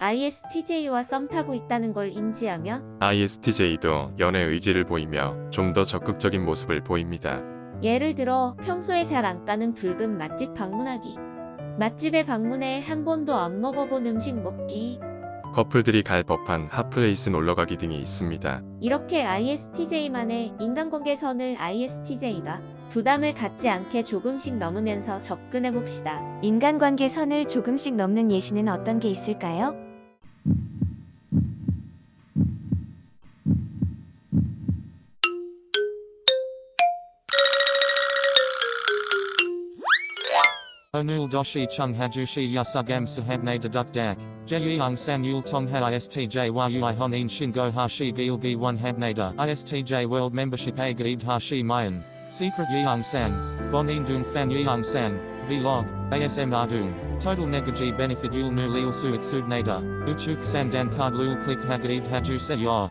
ISTJ와 썸 타고 있다는 걸 인지하면 ISTJ도 연애 의지를 보이며 좀 더 적극적인 모습을 보입니다. 예를 들어 평소에 잘 안 가는 붉은 맛집 방문하기 맛집에 방문해 한 번도 안 먹어본 음식 먹기 커플들이 갈 법한 hot place 놀러가기 등이 있습니다. 이렇게 ISTJ만의 인간관계 선을 ISTJ가 부담을 갖지 않게 조금씩 넘으면서 접근해 봅시다. 인간관계 선을 조금씩 넘는 예시는 어떤 게 있을까요? Onul doshi chung hajushi yasugam sahabne deduk dak. Jeyung san yul tong ha istj yui honin shingo hashi gilgi one habnada. Istj world membership a gaid hashi mayan. Secret yeung san. Bonin dung fan yeung san. Vlog. ASM ardung. Total negaji benefit yul nu lil suit subnada. Uchuk sandan card lul click hagaid haju se ya.